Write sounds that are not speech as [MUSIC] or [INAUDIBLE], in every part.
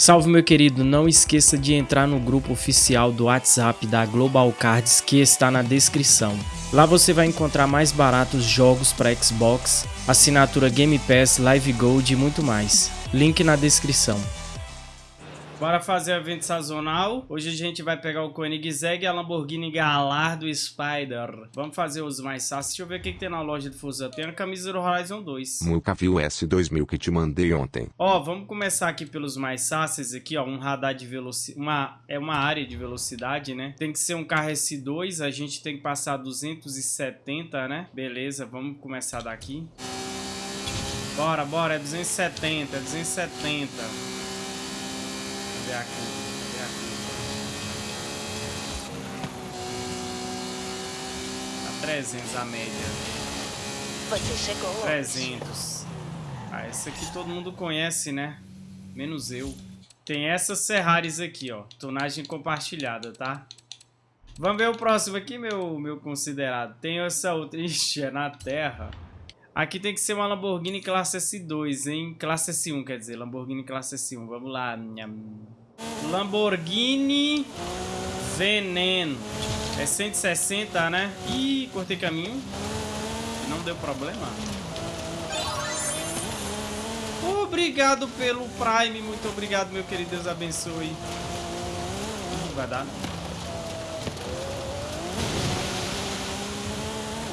Salve meu querido, não esqueça de entrar no grupo oficial do WhatsApp da Global Cards que está na descrição. Lá você vai encontrar mais baratos jogos para Xbox, assinatura Game Pass, Live Gold e muito mais. Link na descrição. Bora fazer o evento sazonal. Hoje a gente vai pegar o Koenigsegg e a Lamborghini Galar do Spider. Vamos fazer os mais fáceis. Deixa eu ver o que, que tem na loja do Fusa. Tem a camisa do Horizon 2. Nunca vi o S2000 que te mandei ontem. Ó, vamos começar aqui pelos mais fáceis aqui, ó. Um radar de velocidade. Uma... É uma área de velocidade, né? Tem que ser um carro S2. A gente tem que passar 270, né? Beleza, vamos começar daqui. Bora, bora. É 270, é 270. Cadê a curva? Cadê a curva? A 300 a média. Você chegou 300. Ah, essa aqui todo mundo conhece, né? Menos eu. Tem essas Ferraris aqui, ó. Tonagem compartilhada, tá? Vamos ver o próximo aqui, meu, meu considerado. Tem essa outra. [LAUGHS] Ixi, é na terra. Aqui tem que ser uma Lamborghini classe S2, hein? Classe S1, quer dizer. Lamborghini classe S1. Vamos lá. Lamborghini Veneno. É 160, né? Ih, cortei caminho. Não deu problema. Obrigado pelo Prime. Muito obrigado, meu querido. Deus abençoe. Vai dar, não.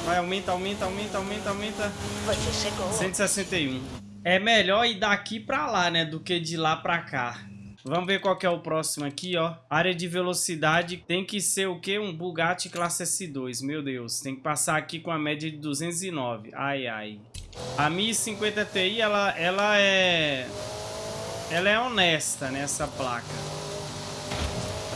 Vai, aumenta, aumenta, aumenta, aumenta, aumenta. Você chegou. 161. É melhor ir daqui pra lá, né? Do que de lá pra cá. Vamos ver qual que é o próximo aqui, ó. Área de velocidade tem que ser o quê? Um Bugatti classe S2. Meu Deus, tem que passar aqui com a média de 209. Ai, ai. A 1050 Ti, ela, ela é... Ela é honesta nessa placa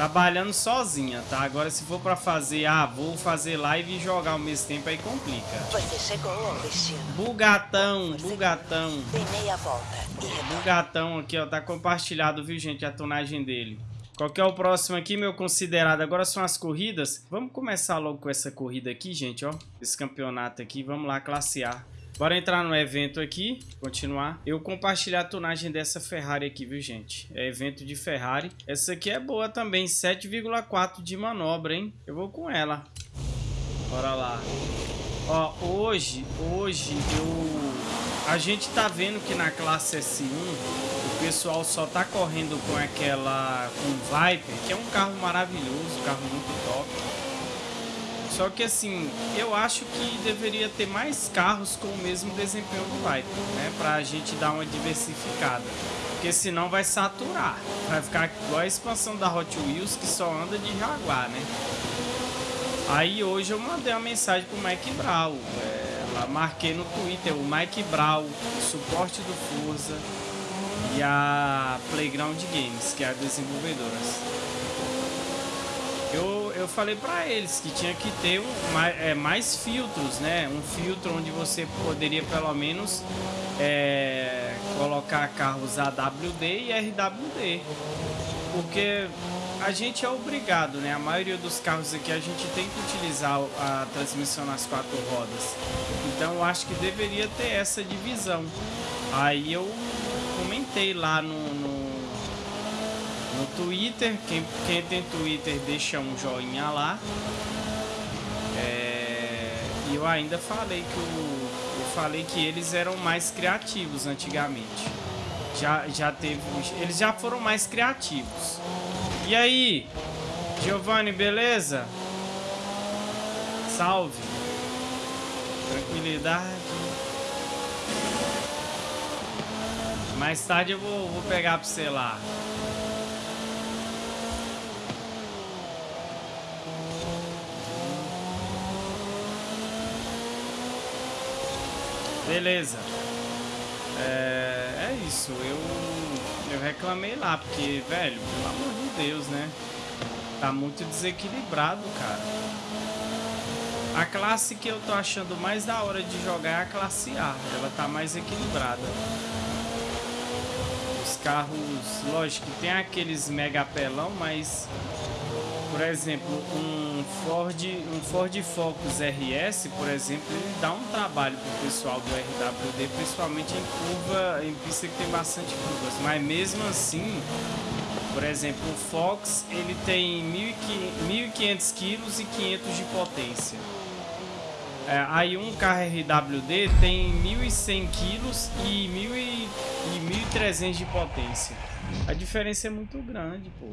trabalhando sozinha, tá? Agora se for pra fazer, ah, vou fazer live e jogar ao mesmo tempo, aí complica. Você chegou ao destino. Bugatão, bugatão. Meia volta e. Bugatão aqui, ó, tá compartilhado, viu, gente, a tonagem dele. Qual que é o próximo aqui, meu considerado? Agora são as corridas. Vamos começar logo com essa corrida aqui, gente, ó. Esse campeonato aqui. Vamos lá, classe A. Bora entrar no evento aqui, continuar. Eu compartilhar a tonagem dessa Ferrari aqui, viu, gente? É evento de Ferrari. Essa aqui é boa também, 7,4 de manobra, hein? Eu vou com ela. Bora lá. Ó, hoje, hoje eu... A gente tá vendo que na classe S1 o pessoal só tá correndo com aquela... com Viper, que é um carro maravilhoso, um carro muito top. Só que assim, eu acho que deveria ter mais carros com o mesmo desempenho do Viper, né? Pra gente dar uma diversificada. Porque senão vai saturar. Vai ficar igual a expansão da Hot Wheels que só anda de Jaguar, né? Aí hoje eu mandei uma mensagem pro Mike Brown. É, marquei no Twitter o Mike o suporte do Forza e a Playground Games, que é a desenvolvedora eu, eu falei para eles que tinha que ter um, mais, é, mais filtros, né? Um filtro onde você poderia pelo menos é, colocar carros AWD e RWD. Porque a gente é obrigado, né? A maioria dos carros aqui a gente tem que utilizar a transmissão nas quatro rodas. Então eu acho que deveria ter essa divisão. Aí eu comentei lá no, no no Twitter. Quem, quem tem Twitter deixa um joinha lá. É, e eu ainda falei que o, eu falei que eles eram mais criativos antigamente. Já, já teve. Eles já foram mais criativos. E aí, Giovanni, beleza? Salve. Tranquilidade. Mais tarde eu vou, vou pegar pra você lá. Beleza. É, é isso. Eu, eu reclamei lá, porque, velho, pelo amor de Deus, né? Tá muito desequilibrado, cara. A classe que eu tô achando mais da hora de jogar é a classe A. Ela tá mais equilibrada. Os carros, lógico que tem aqueles mega pelão, mas por exemplo, um Ford, um Ford Focus RS, por exemplo, ele dá um trabalho para o pessoal do RWD, principalmente em curva, em pista que tem bastante curvas. Mas mesmo assim, Por exemplo, o Fox ele tem 1.500 quilos e 500 de potência. É, aí um carro RWD tem 1.100 quilos e 1.300 de potência. A diferença é muito grande, pô.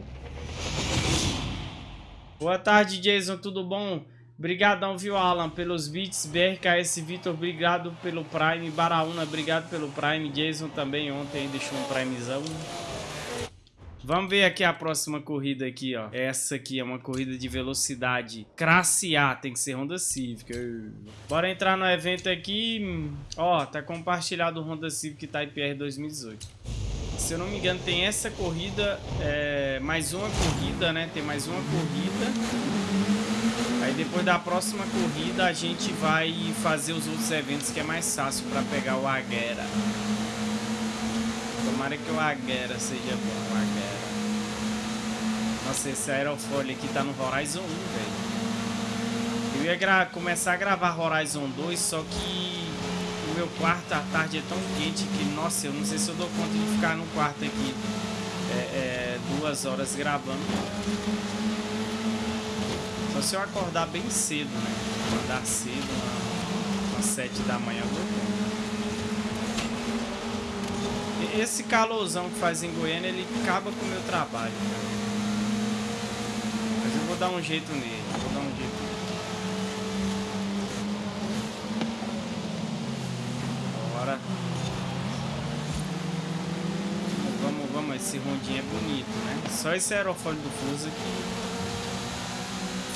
Boa tarde, Jason. Tudo bom? Obrigadão, viu, Alan, pelos beats. BRKS Vitor, obrigado pelo Prime. Baraúna, obrigado pelo Prime. Jason também ontem deixou um Primezão. Vamos ver aqui a próxima corrida aqui, ó. Essa aqui é uma corrida de velocidade classe A, tem que ser Honda Civic. Bora entrar no evento aqui. Ó, tá compartilhado o Honda Civic Type R 2018. Se eu não me engano, tem essa corrida, é, mais uma corrida, né? Tem mais uma corrida. Aí depois da próxima corrida a gente vai fazer os outros eventos que é mais fácil para pegar o Aguera. Tomara que o Aguera seja bom, o Aguera. Nossa, esse aerofólio aqui tá no Horizon 1, velho. Eu ia começar a gravar Horizon 2, só que meu quarto à tarde é tão quente que, nossa, eu não sei se eu dou conta de ficar no quarto aqui é, é, duas horas gravando. Só se eu acordar bem cedo, né? Acordar cedo, às 7 da manhã eu vou Esse calorzão que faz em Goiânia, ele acaba com o meu trabalho. Mas eu vou dar um jeito nele, vou dar um jeito nele. Bora. Vamos, vamos, esse rondinho é bonito, né? Só esse aerofólio do Fuso aqui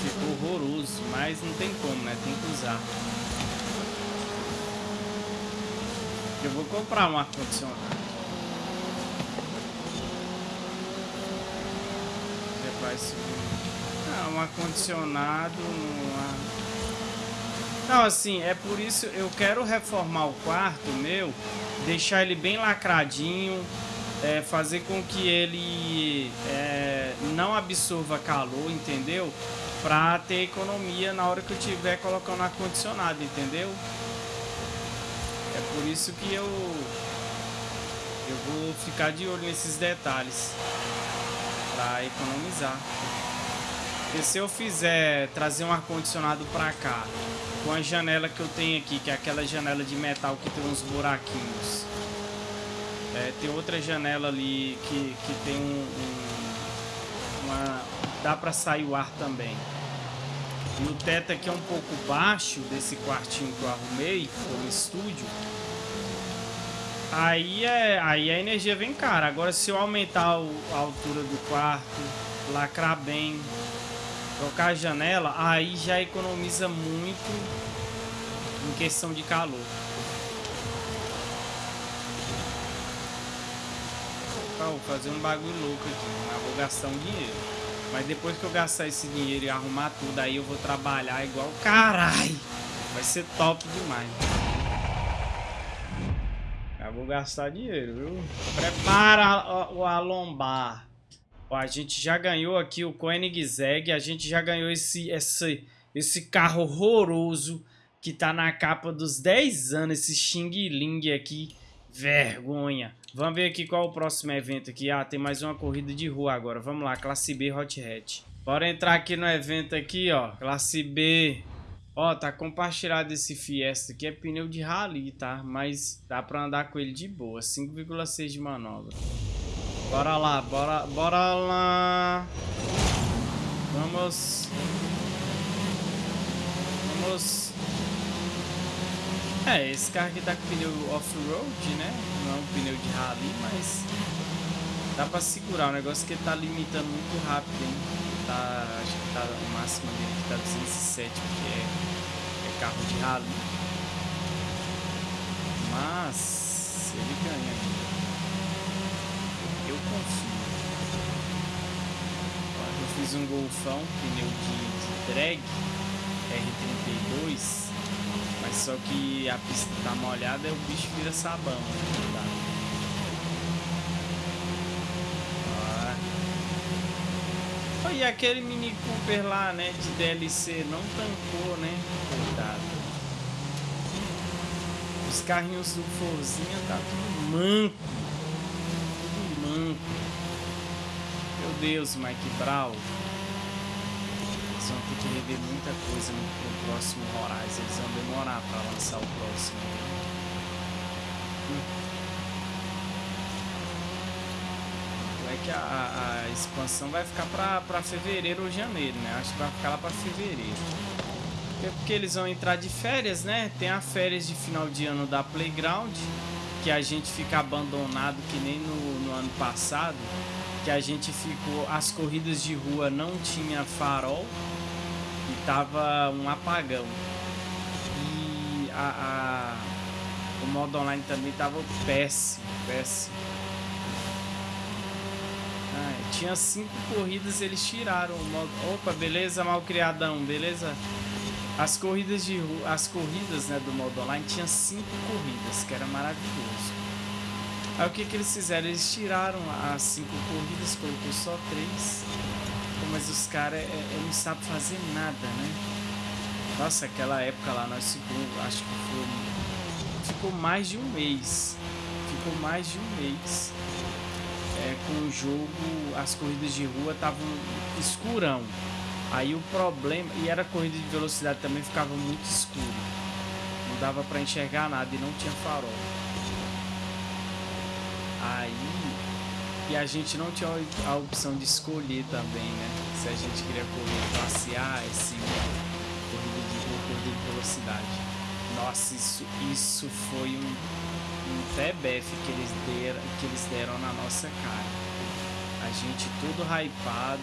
ficou horroroso, mas não tem como, né? Tem que usar. Eu vou comprar um ar-condicionado. Ah, um ar-condicionado Não, assim, é por isso eu quero reformar o quarto meu, deixar ele bem lacradinho, é, fazer com que ele é, não absorva calor, entendeu? Pra ter economia na hora que eu estiver colocando ar-condicionado, entendeu? É por isso que eu eu vou ficar de olho nesses detalhes para economizar. Porque se eu fizer trazer um ar-condicionado para cá, com a janela que eu tenho aqui, que é aquela janela de metal que tem uns buraquinhos, é, tem outra janela ali que, que tem um, um uma, dá para sair o ar também. E o teto aqui é um pouco baixo desse quartinho que eu arrumei, como estúdio. Aí, é, aí a energia vem cara. Agora se eu aumentar o, a altura do quarto, lacrar bem, trocar a janela, aí já economiza muito em questão de calor. Vou fazer um bagulho louco aqui, mas vou gastar um dinheiro. Mas depois que eu gastar esse dinheiro e arrumar tudo, aí eu vou trabalhar igual caralho. Vai ser top demais. Já vou gastar dinheiro, viu? Prepara o alombar. Ó, a gente já ganhou aqui o Koenigsegg. A gente já ganhou esse, esse, esse carro horroroso que tá na capa dos 10 anos. Esse Xing Ling aqui. Vergonha. Vamos ver aqui qual é o próximo evento aqui. Ah, tem mais uma corrida de rua agora. Vamos lá, classe B Hot Hatch. Bora entrar aqui no evento aqui, ó. Classe B. Ó, tá compartilhado esse Fiesta aqui. É pneu de rally, tá? Mas dá pra andar com ele de boa. 5,6 de manobra. Bora lá, bora, bora lá. Vamos. Vamos. É, esse carro aqui tá com pneu off-road, né? Não é um pneu de rally, mas dá pra segurar. O negócio que ele tá limitando muito rápido, hein? Tá, acho que tá o máximo dele que tá 207, porque é, é carro de rally. Mas ele ganha Eu confio. Eu fiz um golfão, pneu de drag R32 mas só que a pista tá molhada e o bicho vira sabão. Tá. E aquele Mini Cooper lá, né, de DLC, não tancou, né? Cuidado. Os carrinhos do Forzinha tá tudo manco. Tudo manco. Deus, Mike Brown. Vão ter que rever muita coisa no, no próximo Horizon. Eles vão demorar pra lançar o próximo. É que a, a- expansão vai ficar pra fevereiro ou janeiro, né? Acho que vai ficar lá pra fevereiro. É porque eles vão entrar de férias, né? Tem a férias de final de ano da Playground, que a gente fica abandonado que nem no, no ano passado, que a gente ficou, as corridas de rua não tinha farol e tava um apagão. E a, a- o modo online também tava péssimo, péssimo. Ah, tinha cinco corridas, eles tiraram o modo. Opa, beleza, malcriadão, beleza? As corridas de rua, as corridas né, do modo online tinha cinco corridas, que era maravilhoso. Aí o que, que eles fizeram? Eles tiraram as cinco corridas, colocou só três. Mas os caras é, é, não sabem fazer nada, né? Nossa, aquela época lá nós ficou, acho que foi. Ficou mais de um mês. Ficou mais de um mês. É, com o jogo, as corridas de rua estavam escurão. Aí o problema, e era corrida de velocidade também, ficava muito escuro. Não dava pra enxergar nada e não tinha farol. Aí, e a gente não tinha a opção de escolher também, né? Se a gente queria correr classe A, S1, corrida de rua, corrida de velocidade. Nossa, isso, isso foi um, um TBF que eles, deram, que eles deram na nossa cara. A gente todo hypado,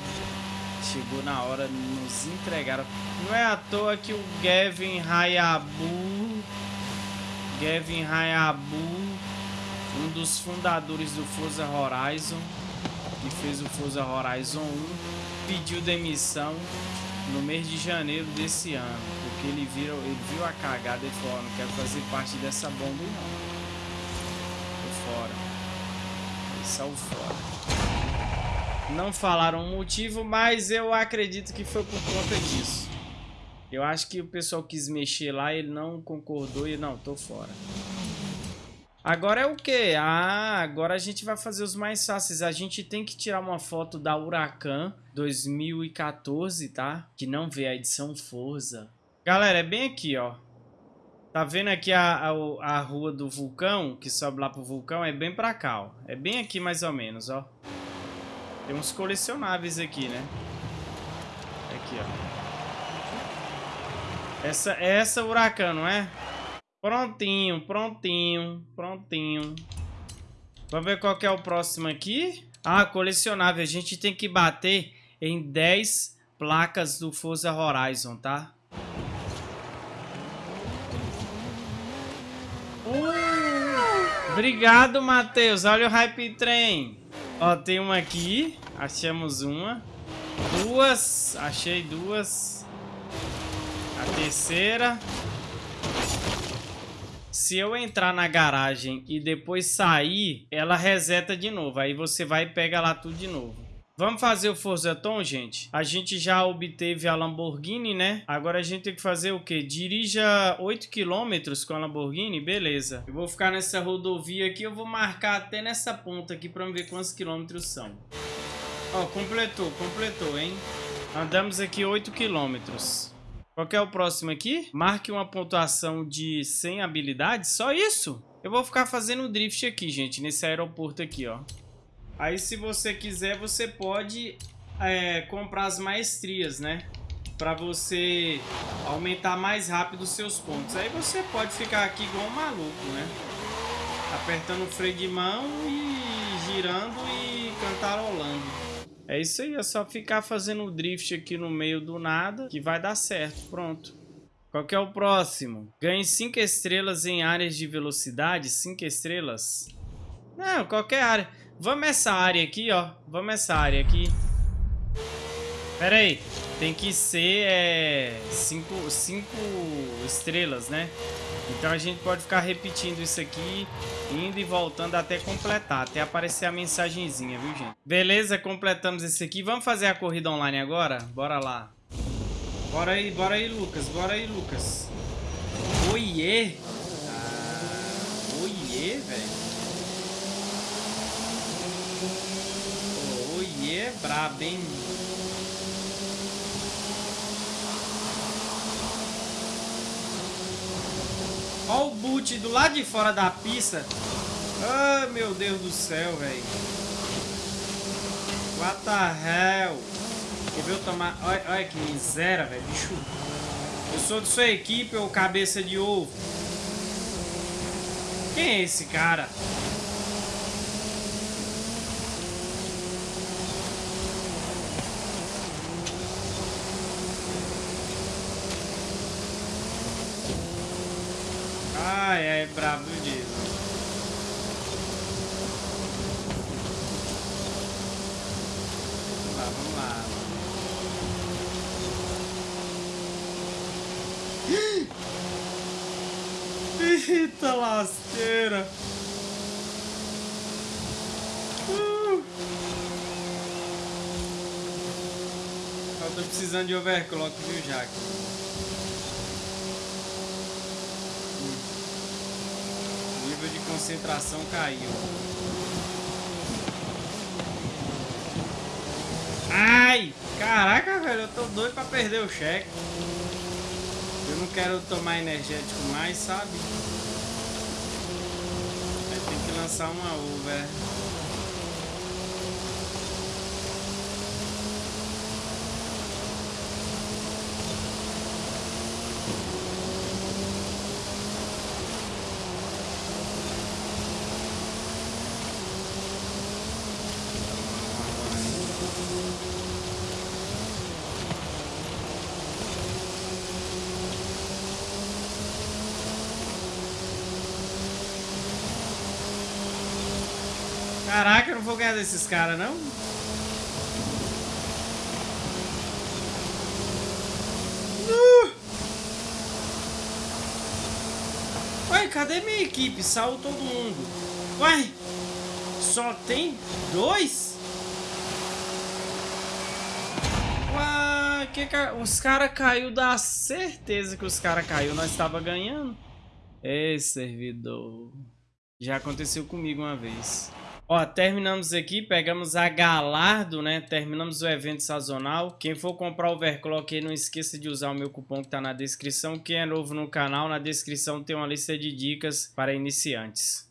chegou na hora, nos entregaram. Não é à toa que o Gavin Hayabu, Gavin Hayabu, um dos fundadores do Forza Horizon, que fez o Forza Horizon 1, pediu demissão no mês de janeiro desse ano, porque ele viu, ele viu a cagada e falou, "Ó, não quero fazer parte dessa bomba não. Tô fora. Ele saiu fora. Não falaram o motivo, mas eu acredito que foi por conta disso. Eu acho que o pessoal quis mexer lá, ele não concordou e não, tô fora. Agora é o que? Ah, agora a gente vai fazer os mais fáceis. A gente tem que tirar uma foto da Huracan 2014, tá? Que não vê a edição Forza. Galera, é bem aqui, ó. Tá vendo aqui a, a, a rua do vulcão, que sobe lá pro vulcão? É bem pra cá, ó. É bem aqui mais ou menos, ó. Tem uns colecionáveis aqui, né? Aqui, ó. Essa, essa Huracan, não é? Prontinho, prontinho, prontinho. Vamos ver qual que é o próximo aqui. Ah, colecionável. A gente tem que bater em 10 placas do Forza Horizon, tá? Uh, obrigado, Matheus. Olha o Hype Train. Ó, tem uma aqui. Achamos uma. Duas. Achei duas. A terceira. Se eu entrar na garagem e depois sair, ela reseta de novo. Aí você vai e pega lá tudo de novo. Vamos fazer o Forza gente? A gente já obteve a Lamborghini, né? Agora a gente tem que fazer o quê? Dirija 8 km com a Lamborghini? Beleza. Eu vou ficar nessa rodovia aqui. Eu vou marcar até nessa ponta aqui pra ver quantos quilômetros são. Ó, completou, completou, hein? Andamos aqui 8 quilômetros. Qual que é o próximo aqui? Marque uma pontuação de 100 habilidades. Só isso? Eu vou ficar fazendo drift aqui, gente. Nesse aeroporto aqui, ó. Aí, se você quiser, você pode é, comprar as maestrias, né? Pra você aumentar mais rápido os seus pontos. Aí você pode ficar aqui igual um maluco, né? Apertando o freio de mão e girando e cantarolando. É isso aí, é só ficar fazendo drift aqui no meio do nada que vai dar certo. Pronto. Qual que é o próximo? Ganhe 5 estrelas em áreas de velocidade. 5 estrelas? Não, qualquer área. Vamos essa área aqui, ó. Vamos essa área aqui. Pera aí. Tem que ser 5 é, cinco estrelas, né? Então a gente pode ficar repetindo isso aqui, indo e voltando até completar, até aparecer a mensagenzinha, viu, gente? Beleza, completamos esse aqui. Vamos fazer a corrida online agora? Bora lá. Bora aí, bora aí, Lucas. Bora aí, Lucas. Oiê! Ah, oiê, velho. Oiê, brabo, hein? Olha o boot do lado de fora da pista. Ah, oh, meu Deus do céu, velho. What the hell? Quer ver eu tomar... Olha, olha que miséria, velho. Bicho. Eu sou de sua equipe, ou cabeça de ovo. Quem é esse cara? Ai, é brabo disso. Vamos lá, vamos lá. Eita lasqueira. Uh. Eu tô precisando de overclock, viu, Jack? nível de concentração caiu. Ai! Caraca, velho, eu tô doido pra perder o cheque. Eu não quero tomar energético mais, sabe? Aí tem que lançar uma over. Caraca, eu não vou ganhar desses caras, não? Uh! Ué, cadê minha equipe? Saiu todo mundo. Ué, só tem dois? Ué, que ca... os caras caiu da certeza que os caras caiu. Nós estava ganhando. Ei, servidor. Já aconteceu comigo uma vez. Ó, terminamos aqui, pegamos a Galardo, né? Terminamos o evento sazonal. Quem for comprar overclock aí, não esqueça de usar o meu cupom que tá na descrição. Quem é novo no canal, na descrição tem uma lista de dicas para iniciantes.